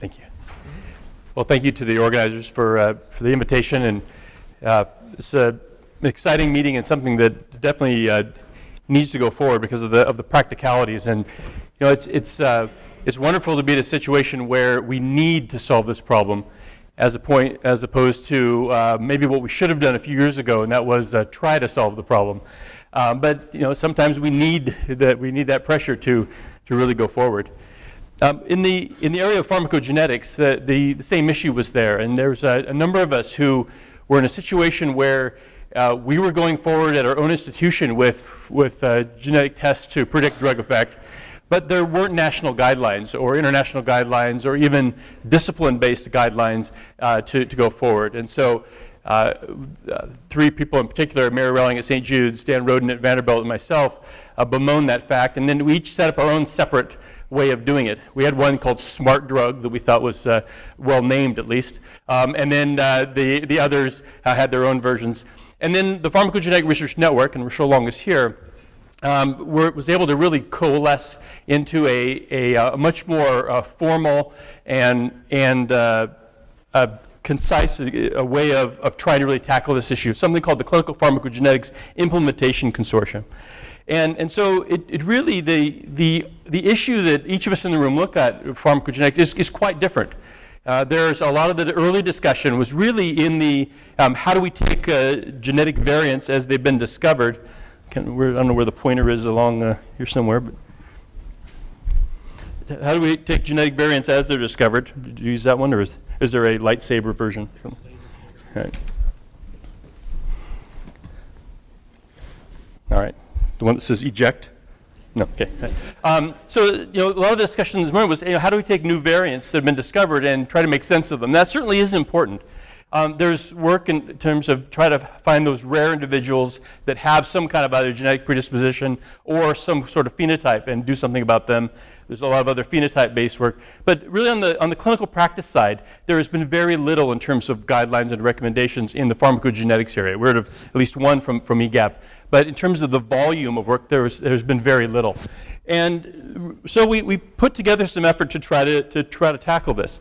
Thank you. Well, thank you to the organizers for, uh, for the invitation. And uh, it's a, an exciting meeting and something that definitely uh, needs to go forward because of the, of the practicalities. And, you know, it's, it's, uh, it's wonderful to be in a situation where we need to solve this problem as, a point, as opposed to uh, maybe what we should have done a few years ago, and that was uh, try to solve the problem. Um, but you know, sometimes we need that, we need that pressure to, to really go forward. Um, in, the, in the area of pharmacogenetics, the, the, the same issue was there, and there's a, a, number of us who were in a situation where uh, we were going forward at our own institution with, with uh, genetic tests to predict drug effect, but there weren't national guidelines or international guidelines or even discipline-based guidelines uh, to, to go forward. And so uh, uh, three people in particular, Mary Relling at St. Jude's, Dan Roden at Vanderbilt, and myself, uh, bemoaned that fact. And then we each set up our own separate way of doing it. We had one called Smart Drug that we thought was uh, well named at least. Um, and then uh, the, the others uh, had their own versions. And then the Pharmacogenetic Research Network, and Rochelle Long is here, um, was able to really coalesce into a, a, a much more formal and, and concise a, way of, of trying to really tackle this issue, something called the Clinical Pharmacogenetics Implementation Consortium. And, and so it, it really, the, the, the issue that each of us in the room look at pharmacogenetics is, is quite different. Uh, there's a lot of the early discussion was really in the um, how do we take uh, genetic variants as they've been discovered. Can, I don't know where the pointer is along uh, here somewhere, but how do we take genetic variants as they're discovered? Did you use that one, or is, is there a lightsaber version? All right. All right. The one that says eject? No, okay. Um, so, you know, a lot of the discussion this morning was, you know, how do we take new variants that have been discovered and try to make sense of them? That certainly is important. Um, there's work in terms of try to find those rare individuals that have some kind of either genetic predisposition or some sort of phenotype and do something about them. There's a lot of other phenotype-based work. But really on the, on the clinical practice side, there has been very little in terms of guidelines and recommendations in the pharmacogenetics area. We heard of at least one from, from EGAPP. But in terms of the volume of work, there was, there's been very little. And so we, we put together some effort to try to, to, try to tackle this.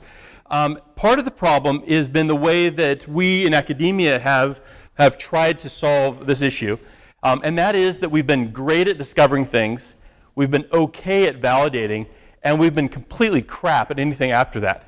Um, part of the problem has been the way that we in academia have, have tried to solve this issue. Um, and that is that we've been great at discovering things We've been okay at validating, and we've been completely crap at anything after that.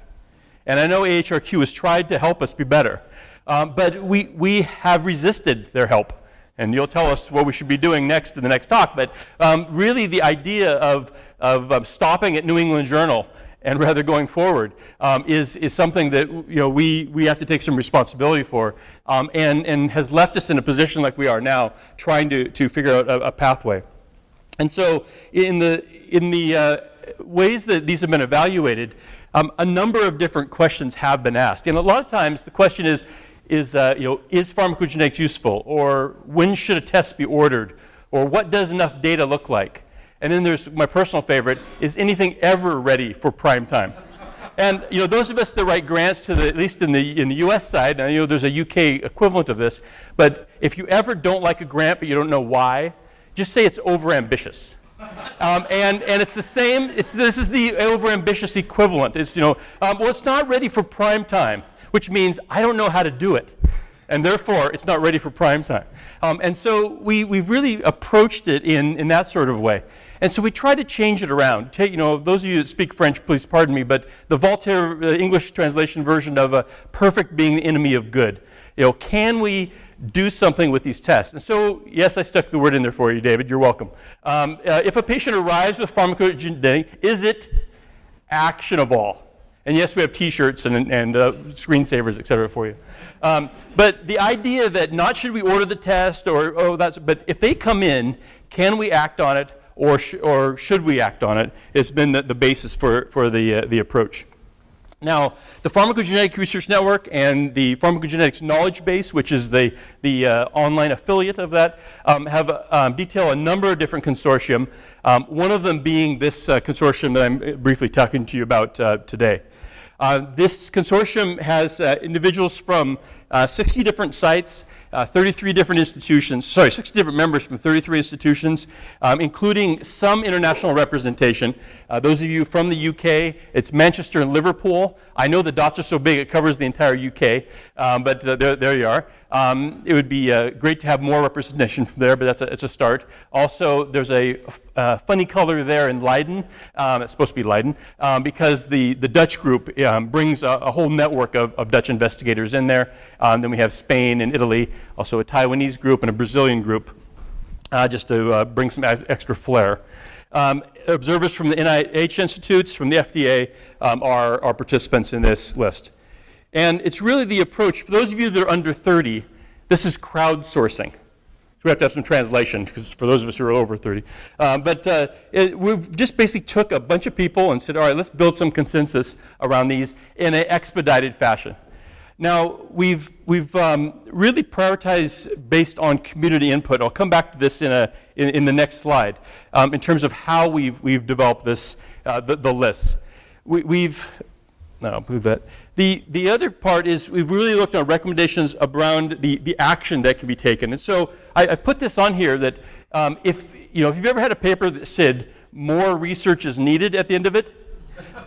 And I know AHRQ has tried to help us be better, um, but we, we have resisted their help. And you'll tell us what we should be doing next in the next talk. But um, really, the idea of, of um, stopping at New England Journal and rather going forward um, is, is something that you know, we, we have to take some responsibility for um, and, and has left us in a position like we are now, trying to, to figure out a, a pathway. And so in the, in the uh, ways that these have been evaluated, um, a number of different questions have been asked. And a lot of times the question is, is, uh, you know, is pharmacogenetics useful? Or when should a test be ordered? Or what does enough data look like? And then there's my personal favorite, is anything ever ready for prime time? And you know, those of us that write grants to the, at least in the, in the US side, now you know there's a UK equivalent of this, but if you ever don't like a grant but you don't know why, just say it's overambitious. Um, and, and it's the same, it's, this is the overambitious equivalent. It's, you know, um, well, it's not ready for prime time, which means I don't know how to do it. And therefore, it's not ready for prime time. Um, and so we, we've really approached it in, in that sort of way. And so we try to change it around. Take, you know, those of you that speak French, please pardon me, but the Voltaire uh, English translation version of a perfect being the enemy of good. You know, can we do something with these tests. And so, yes, I stuck the word in there for you, David. You're welcome. Um, uh, if a patient arrives with pharmacogenetic, is it actionable? And yes, we have T-shirts and, and uh, screensavers, et cetera, for you. Um, but the idea that not should we order the test or, oh, that's, but if they come in, can we act on it or, sh or should we act on it, has been the, the basis for, for the, uh, the approach. Now, the Pharmacogenetic Research Network and the Pharmacogenetics Knowledge Base, which is the, the uh, online affiliate of that, um, have um, detail a number of different consortium, um, one of them being this uh, consortium that I'm uh, briefly talking to you about uh, today. Uh, this consortium has uh, individuals from uh, 60 different sites, uh, 33 different institutions, sorry, 60 different members from 33 institutions, um, including some international representation. Those of you from the UK, it's Manchester and Liverpool. I know the dots are so big it covers the entire UK, um, but there, there you are. Um, it would be uh, great to have more representation from there, but that's a, it's a start. Also, there's a uh, funny color there in Leiden. Um, it's supposed to be Leiden um, because the, the Dutch group um, brings a, a, whole network of, of Dutch investigators in there. Um, then we have Spain and Italy, also a Taiwanese group and a Brazilian group, uh, just to uh, bring some extra flair. Um, observers from the NIH institutes, from the FDA, um, are, are participants in this list. And it's really the approach, for those of you that are under 30, this is crowdsourcing. So we have to have some translation because for those of us who are over 30. Uh, but uh, it, we've just basically took a bunch of people and said, all right, let's build some consensus around these in an expedited fashion. Now, we've, we've um, really prioritized based on community input. I'll come back to this in, a, in, in the next slide um, in terms of how we've, we've developed this, uh, the, the lists. We, have no, move that. The, the other part is we've really looked at recommendations around the, the action that can be taken. And so I, I put this on here that um, if, you know, if you've ever had a paper that said more research is needed at the end of it,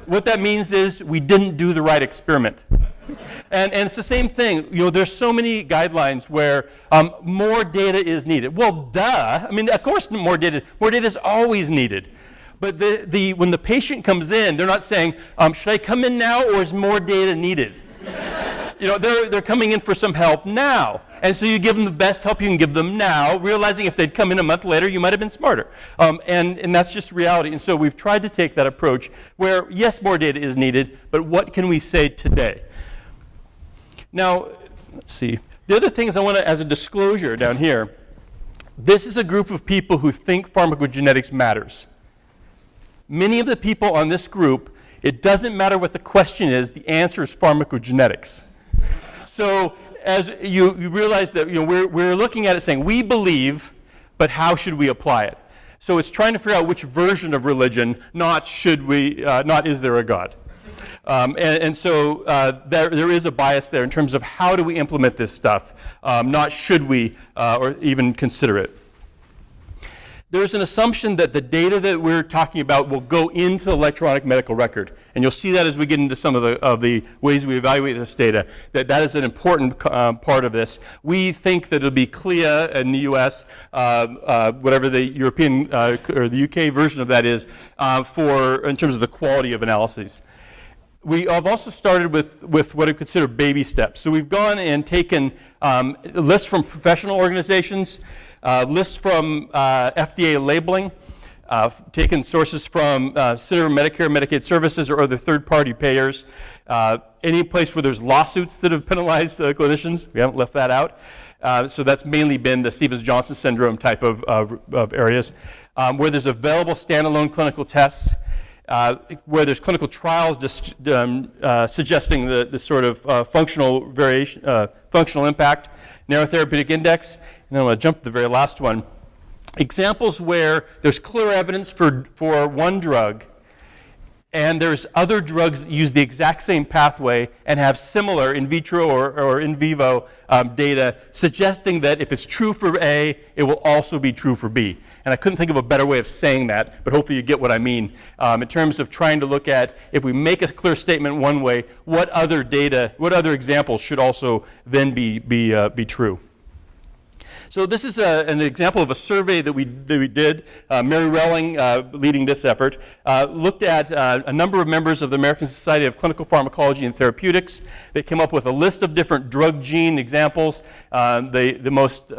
what that means is we didn't do the right experiment. And, and it's the same thing. You know, there's so many guidelines where um, more data is needed. Well, duh. I mean, of course, more data. More data is always needed. But the, the, when the patient comes in, they're not saying, um, should I come in now or is more data needed? you know, they're, they're coming in for some help now. And so you give them the best help you can give them now, realizing if they'd come in a month later, you might have been smarter. Um, and, and that's just reality. And so we've tried to take that approach where, yes, more data is needed, but what can we say today? Now, let's see. The other things I want to, as a disclosure down here, this is a group of people who think pharmacogenetics matters. Many of the people on this group, it doesn't matter what the question is, the answer is pharmacogenetics. So as you, you realize that you know, we're, we're looking at it saying, we believe, but how should we apply it? So it's trying to figure out which version of religion, not should we, uh, not is there a God. Um, and, and, so uh, there, there is a bias there in terms of how do we implement this stuff, um, not should we uh, or even consider it there's an assumption that the data that we're talking about will go into the electronic medical record. And you'll see that as we get into some of the, of the ways we evaluate this data, that that is an important um, part of this. We think that it'll be CLIA in the US, uh, uh, whatever the European uh, or the UK version of that is, uh, for in terms of the quality of analyses we have also started with, with what I consider baby steps. So we've gone and taken um, lists from professional organizations, uh, lists from uh, FDA labeling, uh, taken sources from uh, Center Medicare Medicaid Services or other third-party payers. Uh, any place where there's lawsuits that have penalized uh, clinicians, we haven't left that out. Uh, so that's mainly been the Stevens-Johnson syndrome type of, of, of areas. Um, where there's available standalone clinical tests, uh, where there's clinical trials um, uh, suggesting the, the sort of uh, functional variation, functional impact, narrow therapeutic index, then I'm going to jump to the very last one. Examples where there's clear evidence for, for one drug, and there's other drugs that use the exact same pathway and have similar in vitro or, or in vivo um, data suggesting that if it's true for A, it will also be true for B. And I couldn't think of a better way of saying that, but hopefully you get what I mean um, in terms of trying to look at if we make a clear statement one way, what other data, what other examples should also then be, be, uh, be true. So this is a, an example of a survey that we, that we did. Uh, Mary Relling, uh, leading this effort, uh, looked at uh, a number of members of the American Society of Clinical Pharmacology and Therapeutics. They came up with a list of different drug gene examples. Uh, the most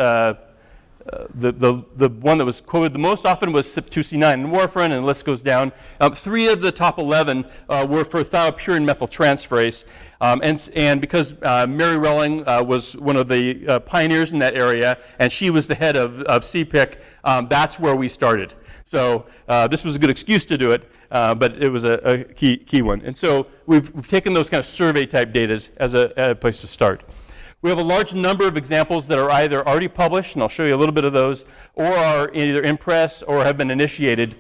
uh, the, the, the one that was quoted the most often was CYP2C9 and warfarin, and the list goes down. Um, three of the top 11 uh, were for thiopurine methyltransferase. Um, and, and, because uh, Mary Relling uh, was one of the uh, pioneers in that area, and she was the head of, of CPIC, um, that's where we started. So this was a good excuse to do it, but it was a, a, key, key one. And so we've, we've taken those kind of survey type data as a, a place to start. We have a large number of examples that are either already published, and I'll show you a little bit of those, or are either in press or have been initiated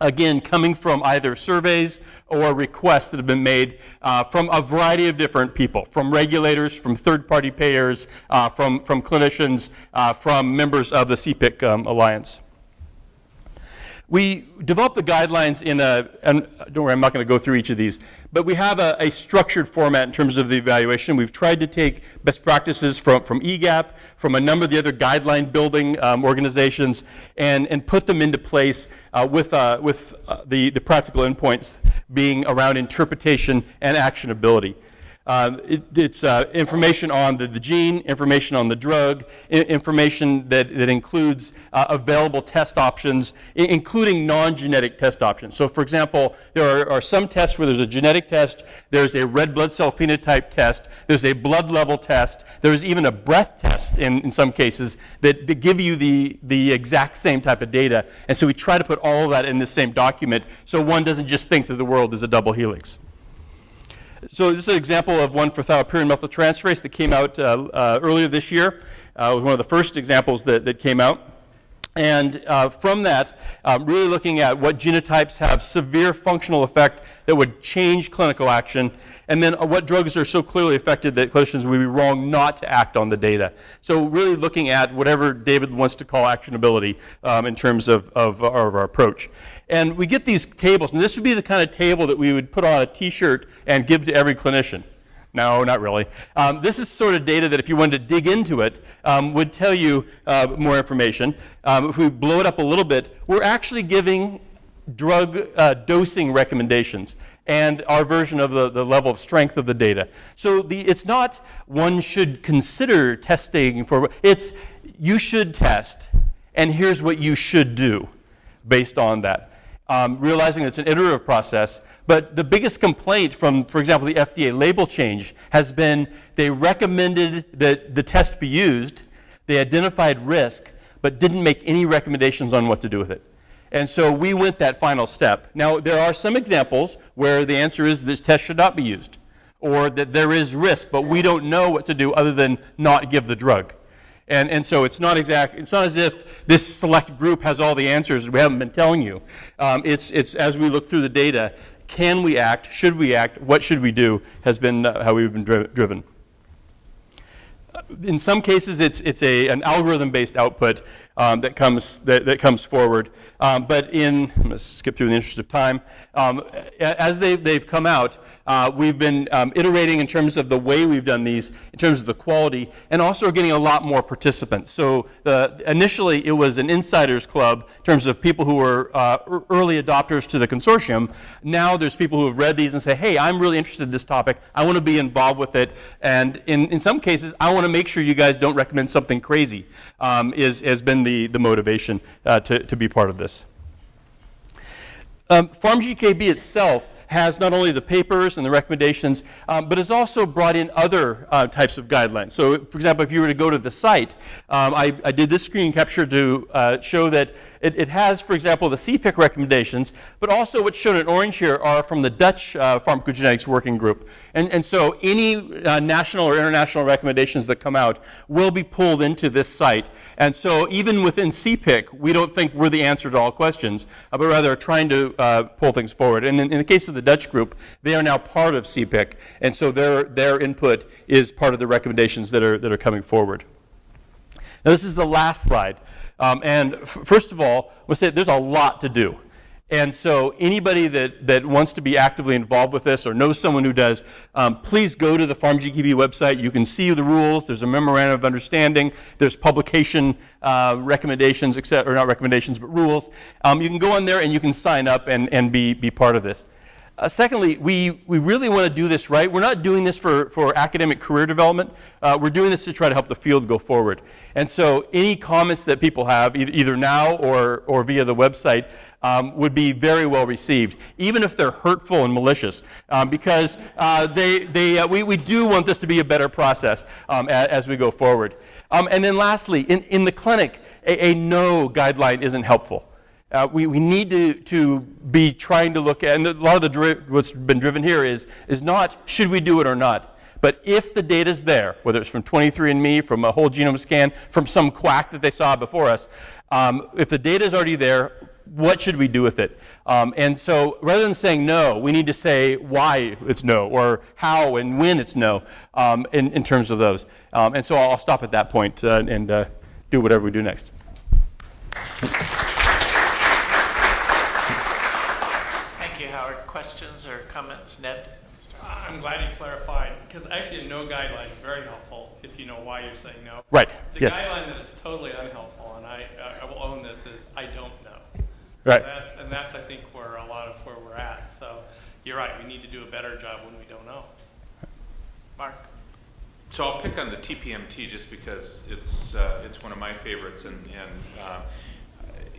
again, coming from either surveys or requests that have been made uh, from a variety of different people, from regulators, from third-party payers, uh, from, from clinicians, uh, from members of the CPIC um, Alliance. We developed the guidelines in a, and don't worry, I'm not going to go through each of these, but we have a, a, structured format in terms of the evaluation. We've tried to take best practices from, from EGAPP, from a number of the other guideline building um, organizations, and, and put them into place uh, with, uh, with uh, the, the practical endpoints being around interpretation and actionability. Uh, it, it's uh, information on the, the, gene, information on the drug, information that, that includes uh, available test options, including non-genetic test options. So for example, there are, are, some tests where there's a genetic test, there's a red blood cell phenotype test, there's a blood level test, there's even a breath test in, in some cases that, that give you the, the exact same type of data. And so we try to put all of that in the same document so one doesn't just think that the world is a double helix. So this is an example of one for thiopurine methyltransferase that came out uh, uh, earlier this year. Uh, was one of the first examples that, that came out. And uh, from that, um, really looking at what genotypes have severe functional effect that would change clinical action, and then uh, what drugs are so clearly affected that clinicians would be wrong not to act on the data. So really looking at whatever David wants to call actionability um, in terms of, of, of our approach. And we get these tables, and this would be the kind of table that we would put on a t-shirt and give to every clinician. No, not really. Um, this is sort of data that if you wanted to dig into it, um, would tell you uh, more information. Um, if we blow it up a little bit, we're actually giving drug uh, dosing recommendations and our version of the, the level of strength of the data. So the, it's not one should consider testing for, it's you should test, and here's what you should do based on that um, realizing it's an iterative process. But the biggest complaint from, for example, the FDA label change has been they recommended that the test be used, they identified risk, but didn't make any recommendations on what to do with it. And so we went that final step. Now, there are some examples where the answer is this test should not be used, or that there is risk, but we don't know what to do other than not give the drug. And, and so it's not exact, it's not as if this select group has all the answers we haven't been telling you. Um, it's, it's as we look through the data, can we act, should we act, what should we do, has been uh, how we've been dri driven. In some cases, it's, it's a, an algorithm-based output um, that, comes, that, that comes forward. Um, but in, I'm going to skip through in the interest of time, um, as they, they've come out, uh, we've been um, iterating in terms of the way we've done these, in terms of the quality, and also getting a lot more participants. So the, initially it was an insiders club in terms of people who were uh, early adopters to the consortium. Now there's people who have read these and say, hey, I'm really interested in this topic. I want to be involved with it. And in, in some cases, I want to make sure you guys don't recommend something crazy, um, is, has been the, the motivation uh, to, to be part of this. Um, PharmGKB itself has not only the papers and the recommendations, um, but has also brought in other uh, types of guidelines. So, for example, if you were to go to the site, um, I, I, did this screen capture to uh, show that it, it, has, for example, the CPIC recommendations, but also what's shown in orange here are from the Dutch uh, pharmacogenetics working group. And, and so any uh, national or international recommendations that come out will be pulled into this site. And so even within CPIC, we don't think we're the answer to all questions, uh, but rather trying to uh, pull things forward. And in, in, the case of the Dutch group, they are now part of CPIC, and so their, their input is part of the recommendations that are, that are coming forward. Now this is the last slide. Um, and first of all, we'll say there's a lot to do. And so anybody that, that wants to be actively involved with this or knows someone who does, um, please go to the PharmGKB website. You can see the rules. There's a memorandum of understanding. There's publication uh, recommendations, etc., or not recommendations, but rules. Um, you can go on there and you can sign up and, and be, be part of this. Uh, secondly, we, we really want to do this right. We're not doing this for, for academic career development. Uh, we're doing this to try to help the field go forward. And so any comments that people have, either, either now or, or via the website, um, would be very well received, even if they're hurtful and malicious, um, because uh, they, they, uh, we, we do want this to be a better process um, as, as, we go forward. Um, and then lastly, in, in the clinic, a, a no guideline isn't helpful. Uh, we, we need to, to be trying to look at, and a lot of the what's been driven here is, is not should we do it or not, but if the data is there, whether it's from 23andMe, from a whole genome scan, from some quack that they saw before us, um, if the data is already there, what should we do with it? Um, and so rather than saying no, we need to say why it's no or how and when it's no um, in, in terms of those. Um, and so I'll stop at that point, uh, and uh, do whatever we do next. Thank you, Howard. Questions or comments? Ned? I'm glad you clarified, because actually a no guideline is very helpful if you know why you're saying no. Right, The yes. guideline that is totally unhelpful, and I, I will own this, is I don't know. So Right. That's, and that's, I think, where a lot of where we're at. So you're right, we need to do a better job when we don't know. Mark? So I'll pick on the TPMT just because it's, uh, it's one of my favorites and, and, uh,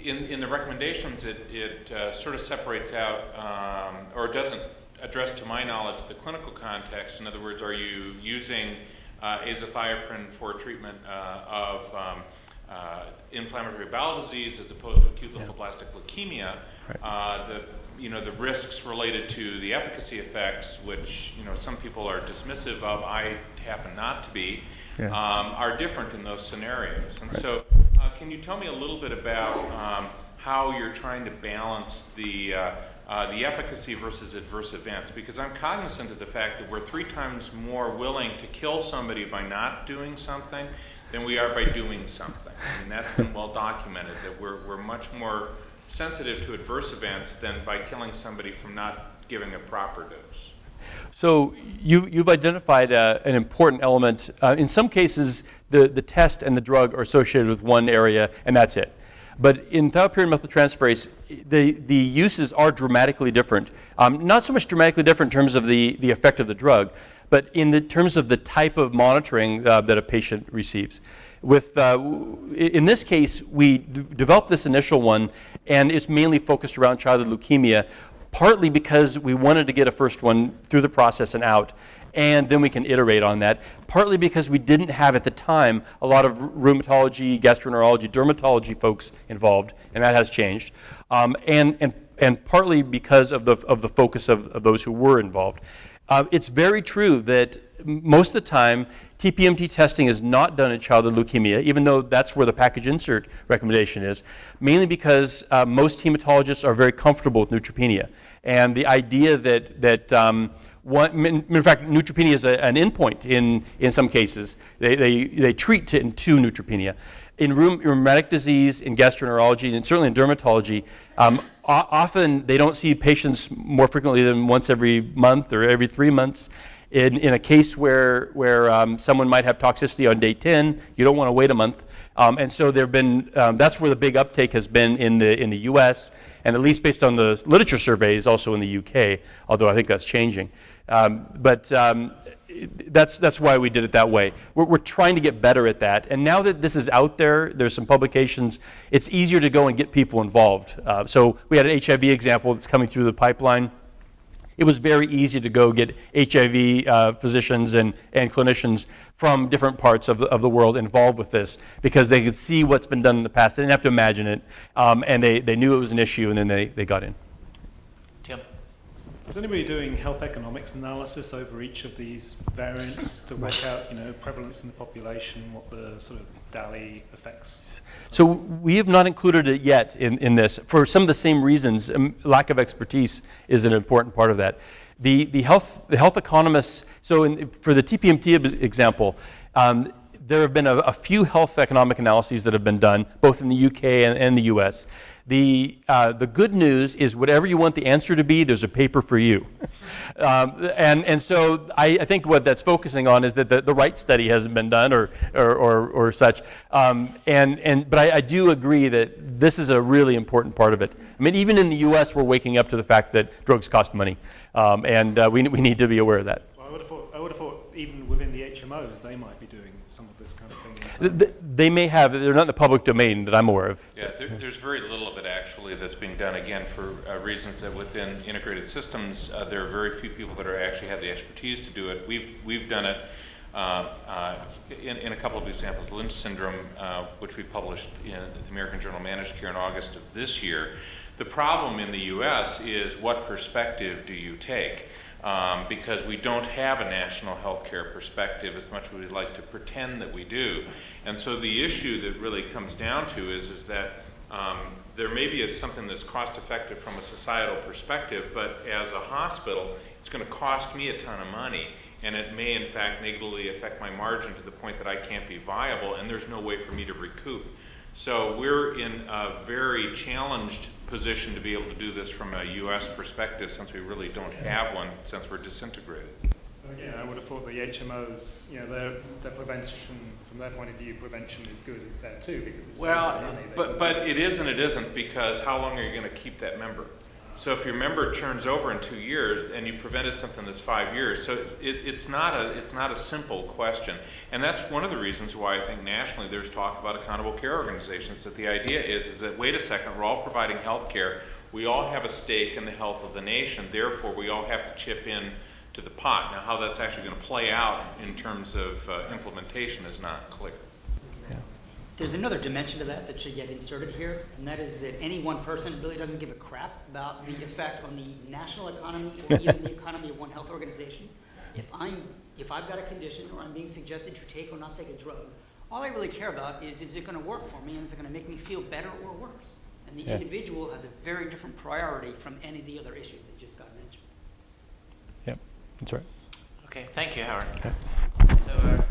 in, in the recommendations, it, it, uh, sort of separates out, um, or doesn't address to my knowledge the clinical context. In other words, are you using, uh, azathioprine for treatment, uh, of, um, uh, inflammatory bowel disease as opposed to acute lymphoblastic leukemia? Uh, the, you know, the risks related to the efficacy effects, which, you know, some people are dismissive of, I happen not to be, Yeah. um, are different in those scenarios. And so, uh, can you tell me a little bit about um, how you're trying to balance the, uh, uh, the efficacy versus adverse events? Because I'm cognizant of the fact that we're three times more willing to kill somebody by not doing something than we are by doing something. I mean, that's been well documented, that we're, we're much more sensitive to adverse events than by killing somebody from not giving a proper dose. So you, you've identified uh, an important element. Uh, in some cases, the, the test and the drug are associated with one area, and that's it. But in thiopurine methyltransferase, the, the uses are dramatically different. Um, not so much dramatically different in terms of the, the effect of the drug, but in the terms of the type of monitoring uh, that a patient receives. With, uh, in this case, we developed this initial one, and it's mainly focused around childhood leukemia, partly because we wanted to get a first one through the process and out, and then we can iterate on that. Partly because we didn't have at the time a lot of rheumatology, gastroenterology, dermatology folks involved, and that has changed. Um, and, and, and partly because of the, of the focus of, of those who were involved. Uh, it's very true that most of the time, TPMT testing is not done in childhood leukemia, even though that's where the package insert recommendation is, mainly because uh, most hematologists are very comfortable with neutropenia. And the idea that, that um, one, in, fact, neutropenia is a, an endpoint in, in some cases. They, they, they treat to, to neutropenia. In rheumatic disease, in gastroenterology, and certainly in dermatology, um, often they don't see patients more frequently than once every month or every three months. In, in a case where, where um, someone might have toxicity on day 10, you don't want to wait a month. Um, and so there have been, um, that's where the big uptake has been in the, in the US, and at least based on the literature surveys, also in the UK, although I think that's changing. Um, but um, that's, that's why we did it that way. We're, we're trying to get better at that. And now that this is out there, there's some publications, it's easier to go and get people involved. Uh, so we had an HIV example that's coming through the pipeline. It was very easy to go get HIV uh, physicians and, and clinicians from different parts of the, of the world involved with this because they could see what's been done in the past. They didn't have to imagine it. Um, and they, they knew it was an issue, and then they, they got in. Is anybody doing health economics analysis over each of these variants to work out, you know, prevalence in the population, what the sort of DALY effects? So we have not included it yet in, in this for some of the same reasons. Um, lack of expertise is an important part of that. The, the, health, the health economists, so in, for the TPMT example, um, there have been a, a few health economic analyses that have been done, both in the UK and, and the US. The, uh, the good news is whatever you want the answer to be, there's a paper for you. um, and, and so I, I think what that's focusing on is that the, the right study hasn't been done or, or, or, or such. Um, and, and, but I, I do agree that this is a really important part of it. I mean, even in the US, we're waking up to the fact that drugs cost money. Um, and uh, we, we need to be aware of that. Well, I would have thought, I would have thought even within the HMOs, they might be doing some of this kind of thing. in Th- They may have, they're not in the public domain that I'm aware of. Yeah, there, there's very little of it actually that's being done, again, for uh, reasons that within integrated systems, uh, there are very few people that are actually have the expertise to do it. We've, we've done it uh, uh, in, in a couple of examples. Lynch syndrome, uh, which we published in the American Journal of Managed Care in August of this year. The problem in the US is what perspective do you take? Um, because we don't have a national healthcare perspective as much as we'd like to pretend that we do. And so the issue that really comes down to is, is that Um, There may be a- something that's cost-effective from a societal perspective, but as a hospital, it's going to cost me a ton of money, and it may in fact negatively affect my margin to the point that I can't be viable, and there's no way for me to recoup. So we're in a very challenged position to be able to do this from a US perspective, since we really don't have one, since we're disintegrated. Again, I would have thought the HMOs, you know, their, their prevention, from their point of view, prevention is good there too, because it saves Well, money. They but, but it is and it isn't, because how long are you gonna keep that member? So if your member turns over in two years and you prevented something that's five years, so it's, it, it's not a, it's not a simple question. And that's one of the reasons why I think nationally there's talk about accountable care organizations, that the idea is, is that, wait a second, we're all providing health care, we all have a stake in the health of the nation, therefore we all have to chip in to the pot. Now, how that's actually gonna play out in terms of uh, implementation is not clear. There's another dimension to that that should get inserted here, and that is that any one person really doesn't give a crap about the effect on the national economy or even the economy of one health organization. If I'm, if I've got a condition or I'm being suggested to take or not take a drug, all I really care about is, is it gonna work for me and is it gonna make me feel better or worse? And the Yeah. individual has a very different priority from any of the other issues that just got mentioned. Yep, that's right. Okay, thank you, Howard. Okay. Uh,